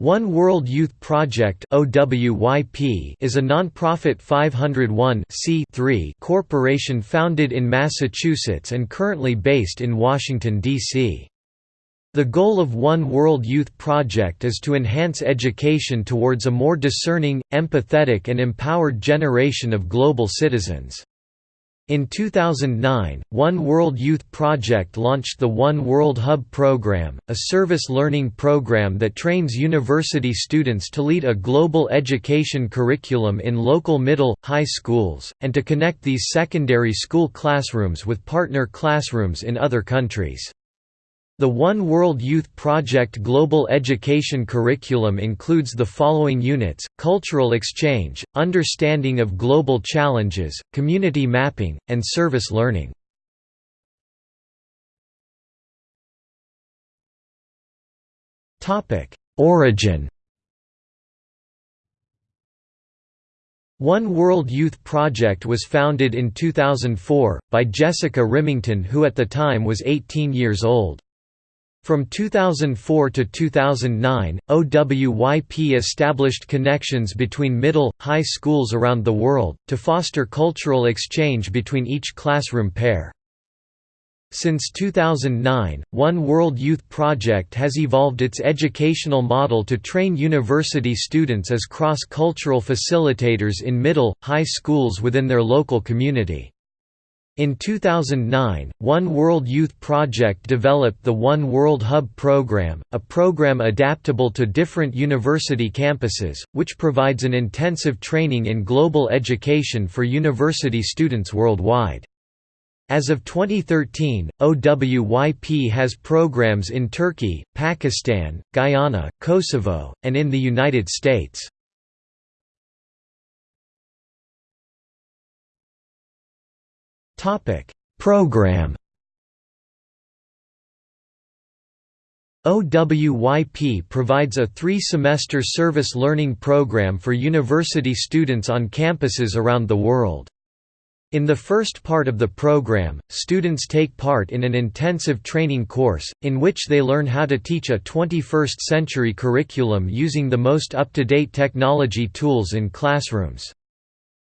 One World Youth Project is a non-profit 501 corporation founded in Massachusetts and currently based in Washington, D.C. The goal of One World Youth Project is to enhance education towards a more discerning, empathetic and empowered generation of global citizens. In 2009, One World Youth Project launched the One World Hub program, a service learning program that trains university students to lead a global education curriculum in local middle, high schools, and to connect these secondary school classrooms with partner classrooms in other countries. The One World Youth Project Global Education Curriculum includes the following units, cultural exchange, understanding of global challenges, community mapping, and service learning. Origin One World Youth Project was founded in 2004, by Jessica Rimington who at the time was 18 years old. From 2004 to 2009, OWYP established connections between middle, high schools around the world, to foster cultural exchange between each classroom pair. Since 2009, One World Youth Project has evolved its educational model to train university students as cross-cultural facilitators in middle, high schools within their local community. In 2009, One World Youth Project developed the One World Hub program, a program adaptable to different university campuses, which provides an intensive training in global education for university students worldwide. As of 2013, OWYP has programs in Turkey, Pakistan, Guyana, Kosovo, and in the United States. Program OWYP provides a three-semester service learning program for university students on campuses around the world. In the first part of the program, students take part in an intensive training course, in which they learn how to teach a 21st-century curriculum using the most up-to-date technology tools in classrooms.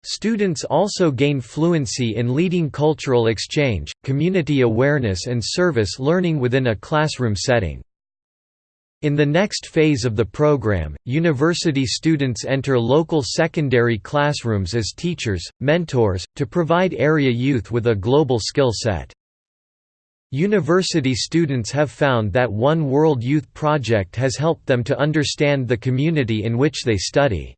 Students also gain fluency in leading cultural exchange, community awareness and service learning within a classroom setting. In the next phase of the program, university students enter local secondary classrooms as teachers, mentors, to provide area youth with a global skill set. University students have found that One World Youth Project has helped them to understand the community in which they study.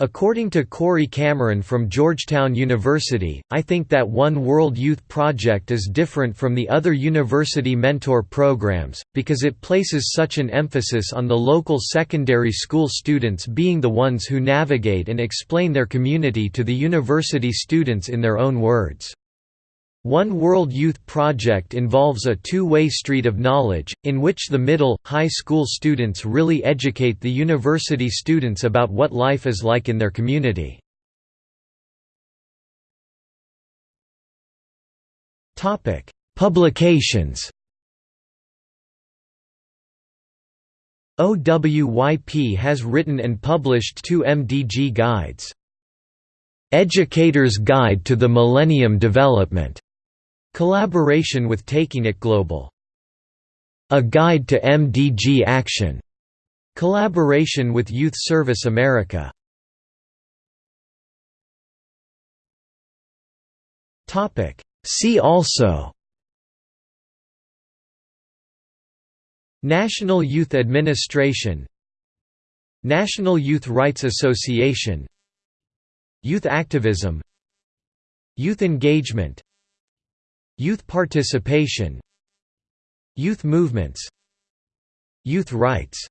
According to Corey Cameron from Georgetown University, I think that One World Youth Project is different from the other university mentor programs, because it places such an emphasis on the local secondary school students being the ones who navigate and explain their community to the university students in their own words. One World Youth Project involves a two-way street of knowledge, in which the middle, high school students really educate the university students about what life is like in their community. Publications OWYP has written and published two MDG guides. Educator's Guide to the Millennium Development Collaboration with Taking It Global. A Guide to MDG Action. Collaboration with Youth Service America. Topic See also National Youth Administration National Youth Rights Association Youth activism Youth engagement Youth participation. Youth movements. Youth rights